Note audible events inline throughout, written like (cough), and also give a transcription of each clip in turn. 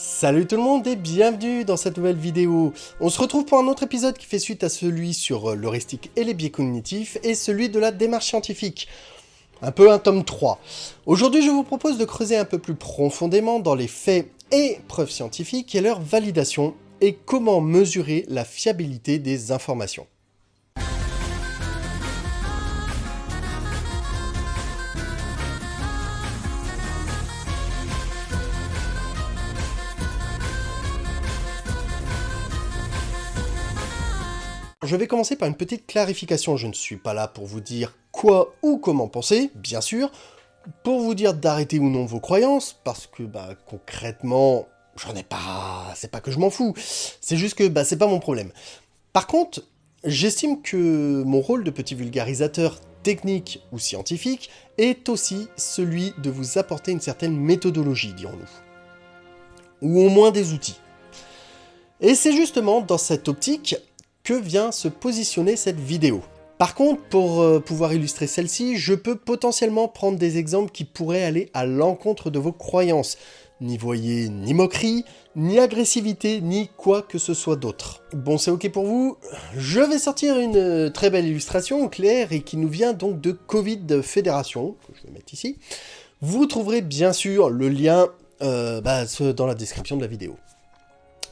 Salut tout le monde et bienvenue dans cette nouvelle vidéo. On se retrouve pour un autre épisode qui fait suite à celui sur euh, l'heuristique et les biais cognitifs et celui de la démarche scientifique. Un peu un tome 3. Aujourd'hui je vous propose de creuser un peu plus profondément dans les faits et preuves scientifiques et leur validation et comment mesurer la fiabilité des informations. Je vais commencer par une petite clarification. Je ne suis pas là pour vous dire quoi ou comment penser, bien sûr, pour vous dire d'arrêter ou non vos croyances, parce que bah, concrètement, j'en ai pas... c'est pas que je m'en fous, c'est juste que bah, c'est pas mon problème. Par contre, j'estime que mon rôle de petit vulgarisateur technique ou scientifique est aussi celui de vous apporter une certaine méthodologie, dirons-nous. Ou au moins des outils. Et c'est justement dans cette optique que vient se positionner cette vidéo. Par contre, pour euh, pouvoir illustrer celle-ci, je peux potentiellement prendre des exemples qui pourraient aller à l'encontre de vos croyances. N'y voyez ni moquerie, ni agressivité, ni quoi que ce soit d'autre. Bon, c'est ok pour vous Je vais sortir une euh, très belle illustration claire et qui nous vient donc de Covid Fédération, que je vais mettre ici. Vous trouverez bien sûr le lien euh, bah, dans la description de la vidéo.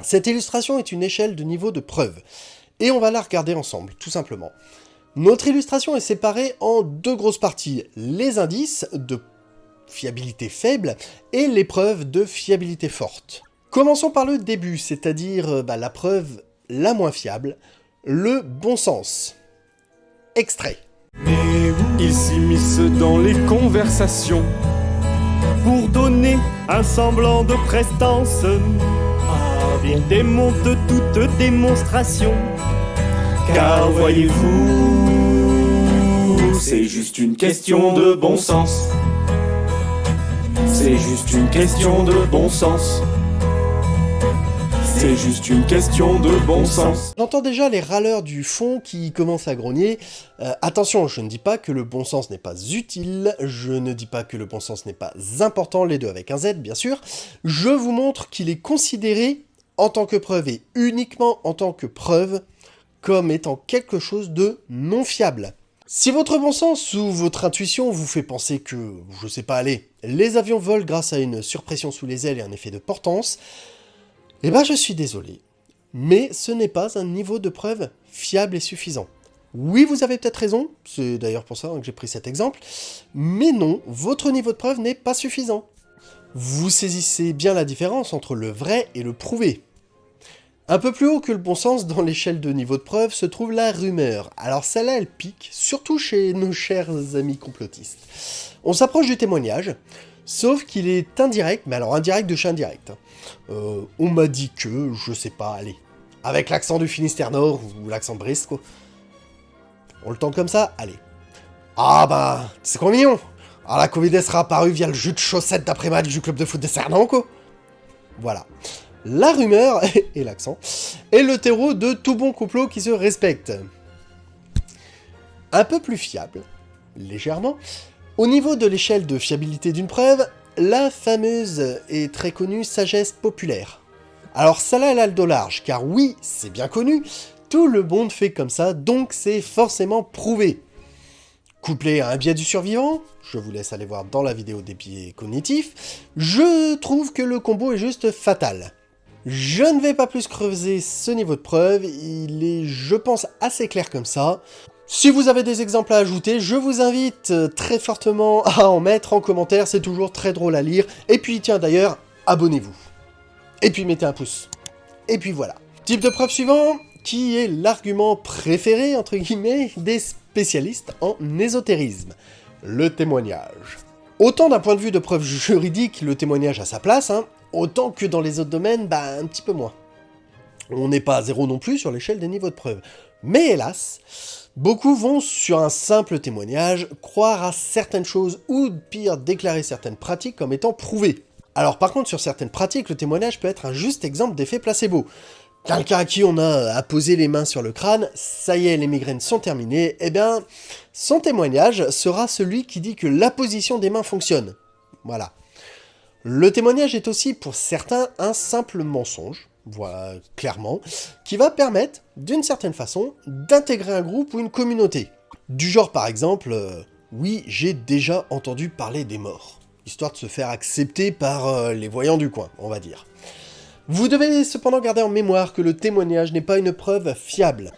Cette illustration est une échelle de niveau de preuve. Et on va la regarder ensemble, tout simplement. Notre illustration est séparée en deux grosses parties, les indices de fiabilité faible et les preuves de fiabilité forte. Commençons par le début, c'est-à-dire euh, bah, la preuve la moins fiable, le bon sens. Extrait. Ils s'immiscent dans les conversations pour donner un semblant de prestance. Ils démontent toute démonstration. Car voyez-vous, c'est juste une question de bon sens. C'est juste une question de bon sens. C'est juste une question de bon sens. J'entends déjà les râleurs du fond qui commencent à grogner. Euh, attention, je ne dis pas que le bon sens n'est pas utile, je ne dis pas que le bon sens n'est pas important, les deux avec un Z bien sûr. Je vous montre qu'il est considéré en tant que preuve et uniquement en tant que preuve comme étant quelque chose de non fiable. Si votre bon sens ou votre intuition vous fait penser que, je sais pas, allez, les avions volent grâce à une surpression sous les ailes et un effet de portance, eh ben je suis désolé, mais ce n'est pas un niveau de preuve fiable et suffisant. Oui, vous avez peut-être raison, c'est d'ailleurs pour ça que j'ai pris cet exemple, mais non, votre niveau de preuve n'est pas suffisant. Vous saisissez bien la différence entre le vrai et le prouvé. Un peu plus haut que le bon sens dans l'échelle de niveau de preuve se trouve la rumeur. Alors celle-là, elle pique, surtout chez nos chers amis complotistes. On s'approche du témoignage, sauf qu'il est indirect, mais alors indirect de chez indirect. Euh, on m'a dit que, je sais pas, allez, avec l'accent du Finistère Nord ou l'accent Brest, quoi. On le tente comme ça Allez. Ah bah, c'est quoi mignon Ah la Covid sera apparue via le jus de chaussettes d'après-match du club de foot des Cernants, quoi. Voilà la rumeur, (laughs) et l'accent, est le terreau de tout bon complot qui se respecte. Un peu plus fiable, légèrement, au niveau de l'échelle de fiabilité d'une preuve, la fameuse et très connue sagesse populaire. Alors ça là, elle a le dos large, car oui, c'est bien connu, tout le monde fait comme ça, donc c'est forcément prouvé. Couplé à un biais du survivant, je vous laisse aller voir dans la vidéo des biais cognitifs, je trouve que le combo est juste fatal. Je ne vais pas plus creuser ce niveau de preuve, il est, je pense, assez clair comme ça. Si vous avez des exemples à ajouter, je vous invite très fortement (laughs) à en mettre en commentaire, c'est toujours très drôle à lire. Et puis tiens d'ailleurs, abonnez-vous. Et puis mettez un pouce. Et puis voilà. Type de preuve suivant, qui est l'argument préféré, entre guillemets, des spécialistes en ésotérisme? Le témoignage. Autant d'un point de vue de preuve juridique, le témoignage a sa place, hein, Autant que dans les autres domaines, bah un petit peu moins. On n'est pas à zéro non plus sur l'échelle des niveaux de preuve. Mais hélas, beaucoup vont sur un simple témoignage croire à certaines choses ou pire déclarer certaines pratiques comme étant prouvées. Alors par contre sur certaines pratiques, le témoignage peut être un juste exemple d'effet placebo. Quelqu'un à qui on a apposé les mains sur le crâne, ça y est, les migraines sont terminées, eh bien, son témoignage sera celui qui dit que la position des mains fonctionne. Voilà. Le témoignage est aussi pour certains un simple mensonge, voilà, clairement, qui va permettre, d'une certaine façon, d'intégrer un groupe ou une communauté. Du genre par exemple, euh, oui, j'ai déjà entendu parler des morts, histoire de se faire accepter par euh, les voyants du coin, on va dire. Vous devez cependant garder en mémoire que le témoignage n'est pas une preuve fiable.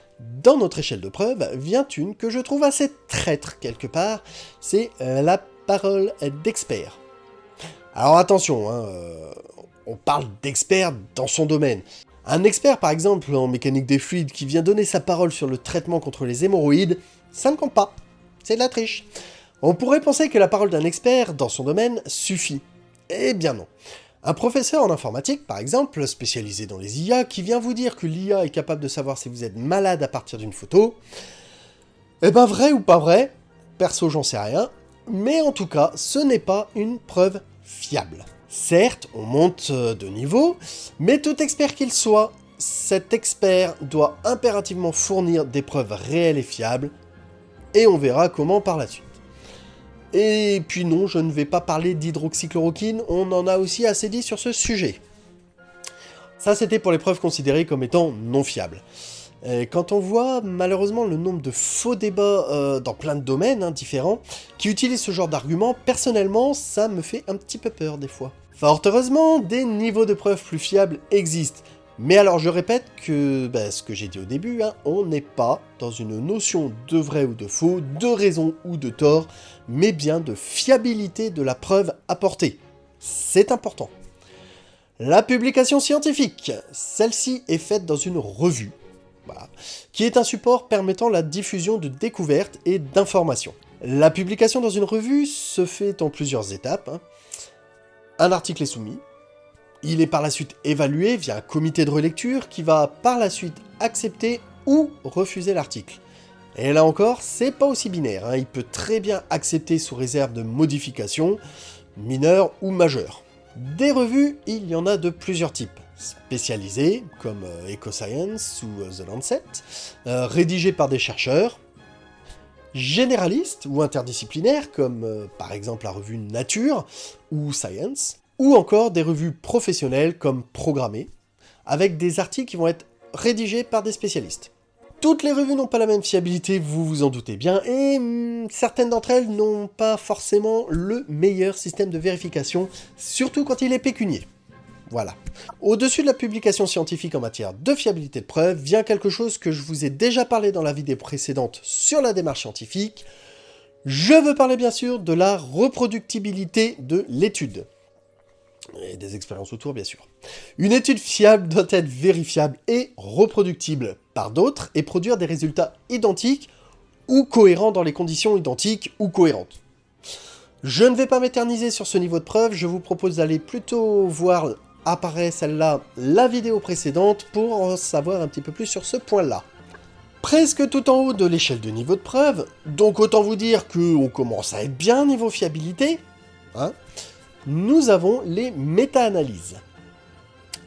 Dans notre échelle de preuve vient une que je trouve assez traître quelque part, c'est euh, la parole d'expert. Alors attention, hein, on parle d'expert dans son domaine. Un expert par exemple en mécanique des fluides qui vient donner sa parole sur le traitement contre les hémorroïdes, ça ne compte pas. C'est de la triche. On pourrait penser que la parole d'un expert dans son domaine suffit. Eh bien non. Un professeur en informatique, par exemple, spécialisé dans les IA, qui vient vous dire que l'IA est capable de savoir si vous êtes malade à partir d'une photo, eh ben vrai ou pas vrai, perso j'en sais rien, mais en tout cas, ce n'est pas une preuve fiable. Certes, on monte de niveau, mais tout expert qu'il soit, cet expert doit impérativement fournir des preuves réelles et fiables, et on verra comment par la suite. Et puis non, je ne vais pas parler d'hydroxychloroquine, on en a aussi assez dit sur ce sujet. Ça c'était pour les preuves considérées comme étant non fiables. Et quand on voit malheureusement le nombre de faux débats euh, dans plein de domaines hein, différents qui utilisent ce genre d'arguments, personnellement ça me fait un petit peu peur des fois. Fort heureusement, des niveaux de preuves plus fiables existent, mais alors je répète que, bah, ce que j'ai dit au début, hein, on n'est pas dans une notion de vrai ou de faux, de raison ou de tort, mais bien de fiabilité de la preuve apportée. C'est important. La publication scientifique, celle-ci est faite dans une revue, qui est un support permettant la diffusion de découvertes et d'informations. La publication dans une revue se fait en plusieurs étapes. Hein. Un article est soumis, il est par la suite évalué via un comité de relecture qui va par la suite accepter ou refuser l'article. Et là encore, c'est pas aussi binaire, hein. il peut très bien accepter sous réserve de modifications, mineures ou majeures. Des revues, il y en a de plusieurs types. Spécialisées, comme euh, EcoScience ou euh, The Lancet, euh, rédigées par des chercheurs, généralistes ou interdisciplinaires, comme par exemple la revue Nature ou Science, ou encore des revues professionnelles comme Programmé, avec des articles qui vont être rédigés par des spécialistes. Toutes les revues n'ont pas la même fiabilité, vous vous en doutez bien, et hmm, certaines d'entre elles n'ont pas forcément le meilleur système de vérification, surtout quand il est pécunier. Voilà. Au-dessus de la publication scientifique en matière de fiabilité de preuve vient quelque chose que je vous ai déjà parlé dans la vidéo précédente sur la démarche scientifique. Je veux parler bien sûr de la reproductibilité de l'étude et des expériences autour bien sûr. Une étude fiable doit être vérifiable et reproductible par d'autres et produire des résultats identiques ou cohérents dans les conditions identiques ou cohérentes. Je ne vais pas m'éterniser sur ce niveau de preuve, je vous propose d'aller plutôt voir apparaît celle-là la vidéo précédente pour en savoir un petit peu plus sur ce point-là. Presque tout en haut de l'échelle de niveau de preuve, donc autant vous dire qu'on commence à être bien niveau fiabilité, hein, nous avons les méta-analyses.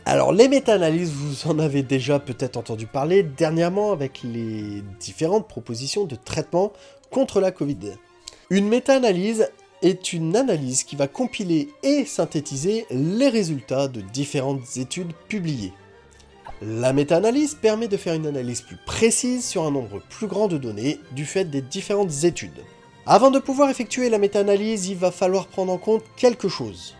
Alors les méta-analyses, vous en avez déjà peut-être entendu parler dernièrement avec les différentes propositions de traitement contre la Covid. Une méta-analyse est une analyse qui va compiler et synthétiser les résultats de différentes études publiées. La méta-analyse permet de faire une analyse plus précise sur un nombre plus grand de données du fait des différentes études. Avant de pouvoir effectuer la méta-analyse, il va falloir prendre en compte quelque chose.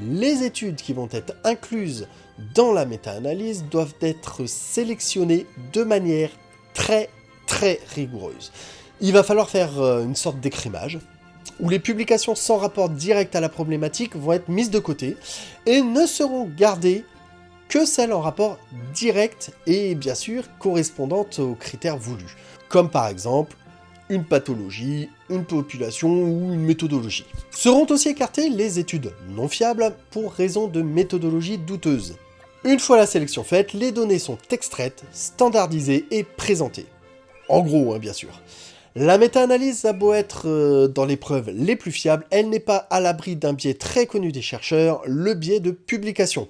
Les études qui vont être incluses dans la méta-analyse doivent être sélectionnées de manière très très rigoureuse. Il va falloir faire euh, une sorte d'écrimage, où les publications sans rapport direct à la problématique vont être mises de côté, et ne seront gardées que celles en rapport direct et bien sûr correspondantes aux critères voulus, comme par exemple une pathologie, une population ou une méthodologie. Seront aussi écartées les études non fiables pour raison de méthodologie douteuse. Une fois la sélection faite, les données sont extraites, standardisées et présentées. En gros, hein, bien sûr. La méta-analyse a beau être euh, dans les preuves les plus fiables, elle n'est pas à l'abri d'un biais très connu des chercheurs, le biais de publication.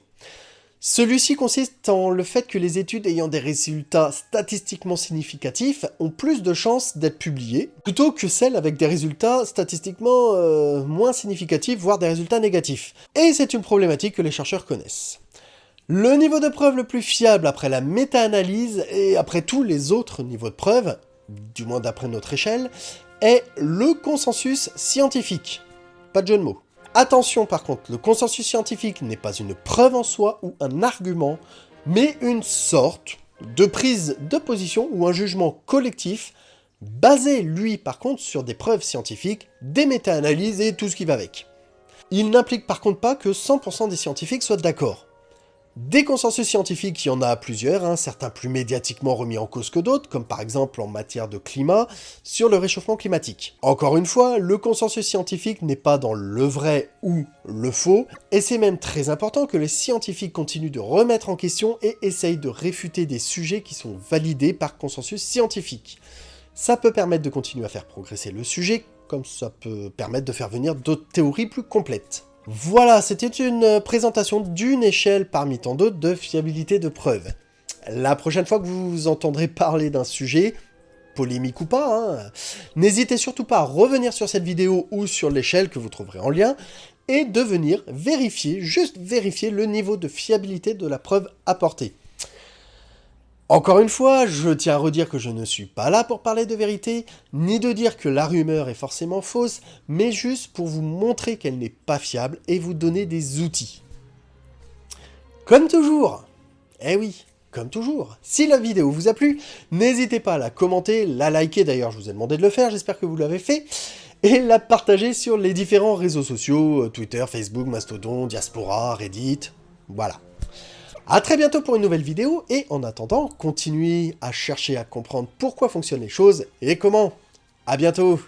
Celui-ci consiste en le fait que les études ayant des résultats statistiquement significatifs ont plus de chances d'être publiées, plutôt que celles avec des résultats statistiquement euh, moins significatifs, voire des résultats négatifs. Et c'est une problématique que les chercheurs connaissent. Le niveau de preuve le plus fiable après la méta-analyse et après tous les autres niveaux de preuve, du moins d'après notre échelle, est le consensus scientifique. Pas de jeu de mots. Attention par contre, le consensus scientifique n'est pas une preuve en soi ou un argument, mais une sorte de prise de position ou un jugement collectif, basé lui par contre sur des preuves scientifiques, des méta-analyses et tout ce qui va avec. Il n'implique par contre pas que 100% des scientifiques soient d'accord. Des consensus scientifiques, il y en a plusieurs, hein, certains plus médiatiquement remis en cause que d'autres, comme par exemple en matière de climat, sur le réchauffement climatique. Encore une fois, le consensus scientifique n'est pas dans le vrai ou le faux, et c'est même très important que les scientifiques continuent de remettre en question et essayent de réfuter des sujets qui sont validés par consensus scientifique. Ça peut permettre de continuer à faire progresser le sujet, comme ça peut permettre de faire venir d'autres théories plus complètes. Voilà, c'était une présentation d'une échelle parmi tant d'autres de fiabilité de preuve. La prochaine fois que vous entendrez parler d'un sujet, polémique ou pas, hein, n'hésitez surtout pas à revenir sur cette vidéo ou sur l'échelle que vous trouverez en lien, et de venir vérifier, juste vérifier le niveau de fiabilité de la preuve apportée. Encore une fois, je tiens à redire que je ne suis pas là pour parler de vérité, ni de dire que la rumeur est forcément fausse, mais juste pour vous montrer qu'elle n'est pas fiable et vous donner des outils. Comme toujours, eh oui, comme toujours, si la vidéo vous a plu, n'hésitez pas à la commenter, la liker, d'ailleurs je vous ai demandé de le faire, j'espère que vous l'avez fait, et la partager sur les différents réseaux sociaux, euh, Twitter, Facebook, Mastodon, Diaspora, Reddit, voilà. A très bientôt pour une nouvelle vidéo, et en attendant, continuez à chercher à comprendre pourquoi fonctionnent les choses et comment. A bientôt